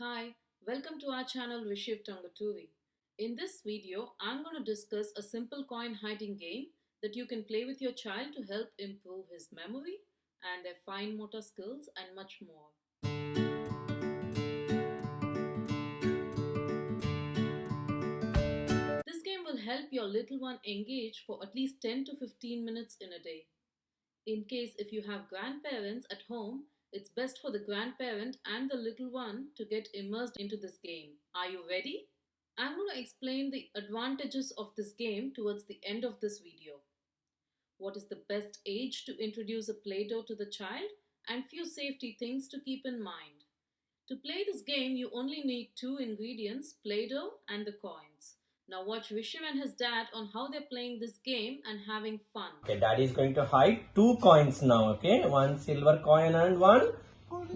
Hi, welcome to our channel Rishiv Tangaturi. In this video, I'm going to discuss a simple coin hiding game that you can play with your child to help improve his memory and their fine motor skills and much more. This game will help your little one engage for at least 10 to 15 minutes in a day. In case if you have grandparents at home, it's best for the grandparent and the little one to get immersed into this game. Are you ready? I'm going to explain the advantages of this game towards the end of this video. What is the best age to introduce a Play-Doh to the child and few safety things to keep in mind. To play this game, you only need two ingredients, Play-Doh and the coins. Now watch Rishiv and his dad on how they're playing this game and having fun. Okay, daddy is going to hide two coins now, okay? One silver coin and one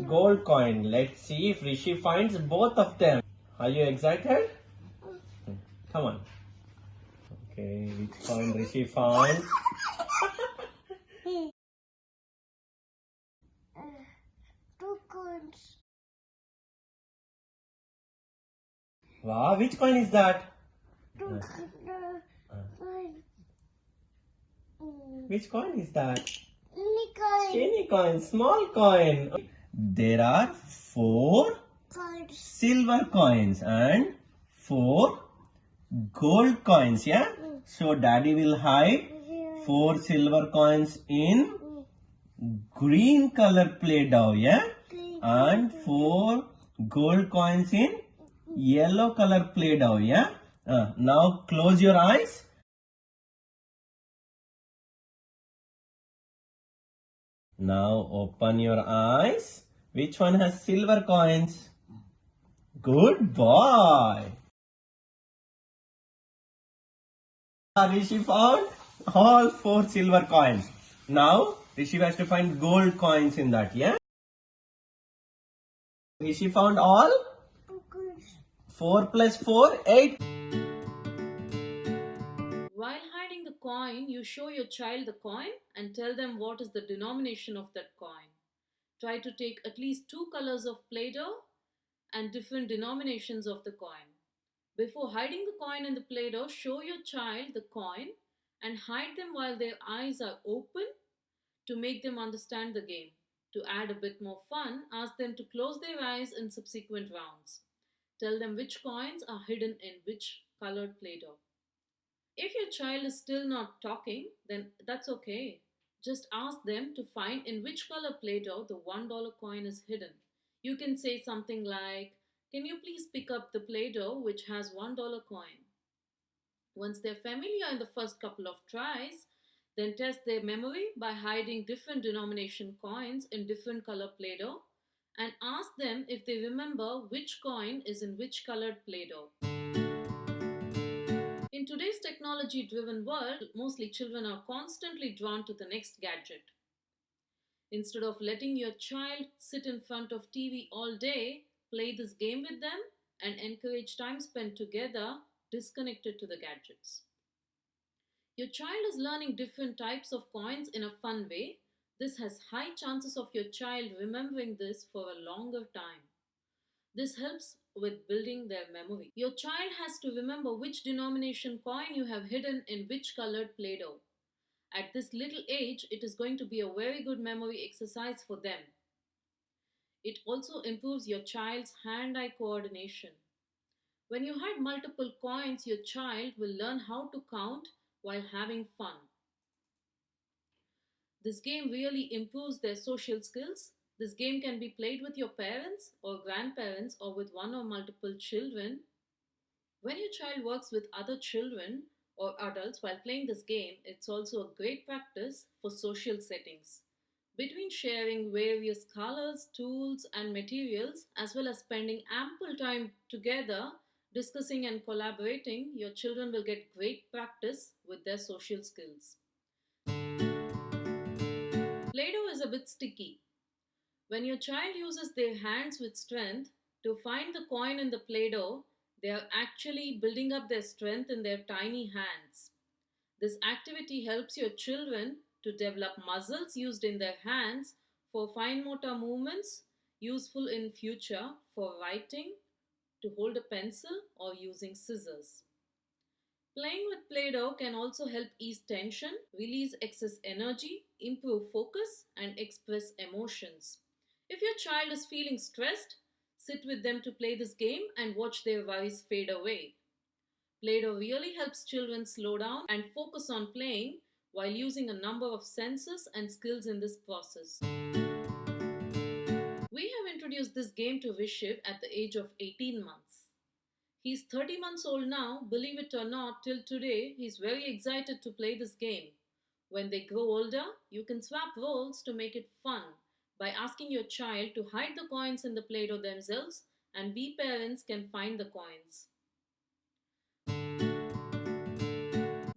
gold coin. Let's see if Rishi finds both of them. Are you excited? Come on. Okay, which coin Rishi found? two coins. Wow, which coin is that? Which coin is that? Unicorn. Coin, small coin. There are four Coins. silver coins and four gold coins, yeah? So daddy will hide four silver coins in green color play doh, yeah? And four gold coins in yellow color play doh, yeah? Uh, now close your eyes. Now open your eyes. Which one has silver coins? Good boy. Rishi found all four silver coins. Now Rishi has to find gold coins in that, yeah? Rishi found all. 4 plus 4, 8. While hiding the coin, you show your child the coin and tell them what is the denomination of that coin. Try to take at least two colors of Play-Doh and different denominations of the coin. Before hiding the coin in the Play-Doh, show your child the coin and hide them while their eyes are open to make them understand the game. To add a bit more fun, ask them to close their eyes in subsequent rounds. Tell them which coins are hidden in which colored Play-Doh. If your child is still not talking, then that's okay. Just ask them to find in which color Play-Doh the $1 coin is hidden. You can say something like, Can you please pick up the Play-Doh which has $1 coin? Once they're familiar in the first couple of tries, then test their memory by hiding different denomination coins in different color Play-Doh and ask them if they remember which coin is in which colored Play-Doh. In today's technology driven world, mostly children are constantly drawn to the next gadget. Instead of letting your child sit in front of TV all day, play this game with them and encourage time spent together disconnected to the gadgets. Your child is learning different types of coins in a fun way. This has high chances of your child remembering this for a longer time. This helps with building their memory. Your child has to remember which denomination coin you have hidden in which colored Play Doh. At this little age, it is going to be a very good memory exercise for them. It also improves your child's hand eye coordination. When you hide multiple coins, your child will learn how to count while having fun. This game really improves their social skills. This game can be played with your parents or grandparents or with one or multiple children. When your child works with other children or adults while playing this game, it's also a great practice for social settings. Between sharing various colors, tools, and materials, as well as spending ample time together discussing and collaborating, your children will get great practice with their social skills. Play-Doh is a bit sticky. When your child uses their hands with strength to find the coin in the Play-Doh, they are actually building up their strength in their tiny hands. This activity helps your children to develop muscles used in their hands for fine motor movements useful in future for writing, to hold a pencil or using scissors. Playing with Play-Doh can also help ease tension, release excess energy, improve focus and express emotions. If your child is feeling stressed, sit with them to play this game and watch their worries fade away. Play-Doh really helps children slow down and focus on playing while using a number of senses and skills in this process. We have introduced this game to Vishiv at the age of 18 months. He's 30 months old now, believe it or not, till today he's very excited to play this game. When they grow older, you can swap roles to make it fun by asking your child to hide the coins in the Play Doh themselves, and we parents can find the coins.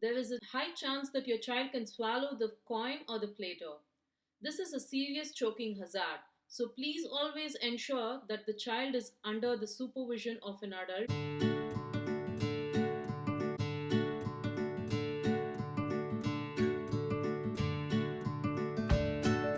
There is a high chance that your child can swallow the coin or the Play Doh. This is a serious choking hazard, so please always ensure that the child is under the supervision of an adult.